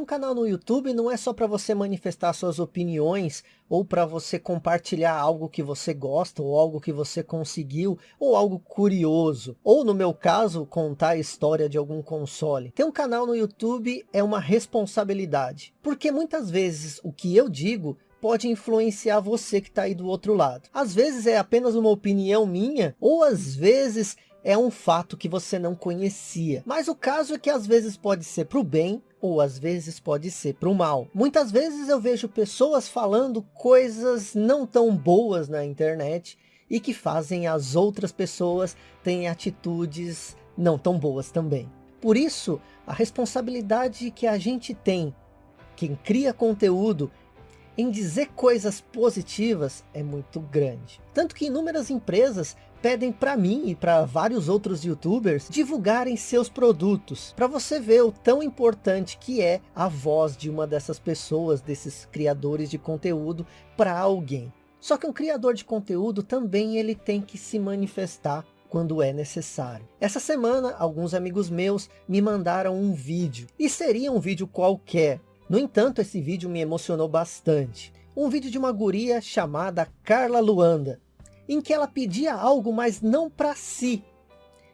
um canal no YouTube não é só para você manifestar suas opiniões, ou para você compartilhar algo que você gosta, ou algo que você conseguiu, ou algo curioso. Ou no meu caso, contar a história de algum console. Ter um canal no YouTube é uma responsabilidade. Porque muitas vezes o que eu digo pode influenciar você que está aí do outro lado. Às vezes é apenas uma opinião minha, ou às vezes é um fato que você não conhecia. Mas o caso é que às vezes pode ser para o bem, ou às vezes pode ser para o mal. Muitas vezes eu vejo pessoas falando coisas não tão boas na internet, e que fazem as outras pessoas terem atitudes não tão boas também. Por isso, a responsabilidade que a gente tem, quem cria conteúdo, em dizer coisas positivas é muito grande. Tanto que inúmeras empresas pedem para mim e para vários outros youtubers divulgarem seus produtos, para você ver o tão importante que é a voz de uma dessas pessoas, desses criadores de conteúdo para alguém. Só que um criador de conteúdo também ele tem que se manifestar quando é necessário. Essa semana, alguns amigos meus me mandaram um vídeo, e seria um vídeo qualquer. No entanto, esse vídeo me emocionou bastante. Um vídeo de uma guria chamada Carla Luanda, em que ela pedia algo, mas não para si,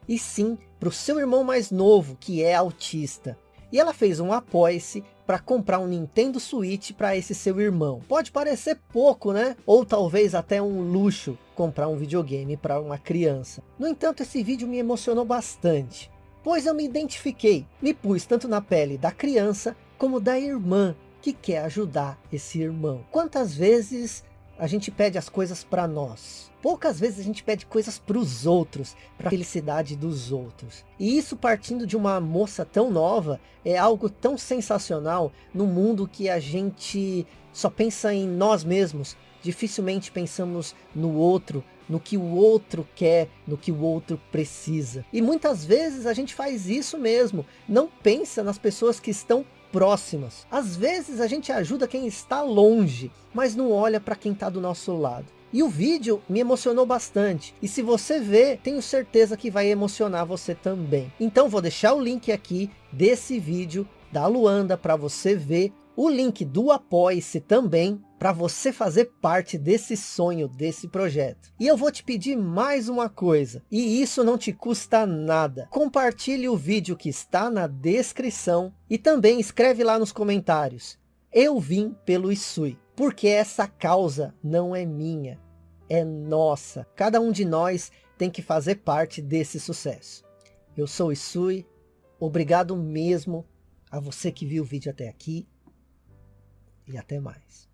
e sim para o seu irmão mais novo, que é autista. E ela fez um apoia-se para comprar um Nintendo Switch para esse seu irmão. Pode parecer pouco, né? Ou talvez até um luxo comprar um videogame para uma criança. No entanto, esse vídeo me emocionou bastante. Pois eu me identifiquei, me pus tanto na pele da criança como da irmã que quer ajudar esse irmão. Quantas vezes a gente pede as coisas para nós. Poucas vezes a gente pede coisas para os outros, para a felicidade dos outros. E isso partindo de uma moça tão nova, é algo tão sensacional no mundo que a gente só pensa em nós mesmos. Dificilmente pensamos no outro, no que o outro quer, no que o outro precisa. E muitas vezes a gente faz isso mesmo, não pensa nas pessoas que estão próximas. Às vezes a gente ajuda quem está longe, mas não olha para quem está do nosso lado. E o vídeo me emocionou bastante. E se você ver, tenho certeza que vai emocionar você também. Então vou deixar o link aqui desse vídeo da Luanda para você ver o link do Apoie-se também para você fazer parte desse sonho, desse projeto. E eu vou te pedir mais uma coisa, e isso não te custa nada. Compartilhe o vídeo que está na descrição e também escreve lá nos comentários. Eu vim pelo Isui, porque essa causa não é minha, é nossa. Cada um de nós tem que fazer parte desse sucesso. Eu sou Isui, obrigado mesmo a você que viu o vídeo até aqui e até mais.